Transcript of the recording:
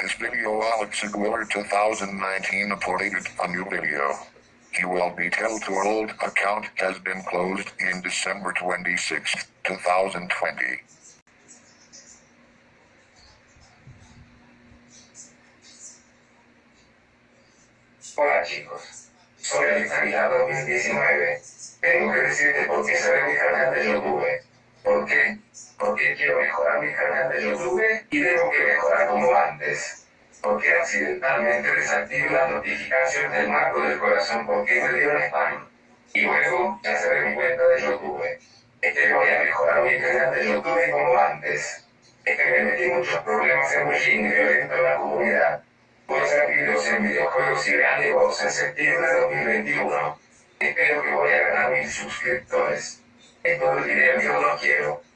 This video Alex Aguilar 2019 uploaded a new video. He will be told to old account has been closed in December 26, 2020. Hola chicos, soy Alexandria 2019. Tengo que decirte por qué cerré mi canal de YouTube. ¿Por qué? Porque quiero mejorar mi canal de YouTube y tengo que como antes. Porque accidentalmente desactivé la notificación del marco del corazón porque me dio spam. Y luego, ya cerré mi cuenta de YouTube. Es que voy a mejorar mi canal de YouTube como antes. Es que me metí muchos problemas en bullying y violento en la comunidad. Voy a hacer videos en videojuegos y reanimos en septiembre de 2021. Espero que voy a ganar mil suscriptores. Es todo el dinero que no quiero.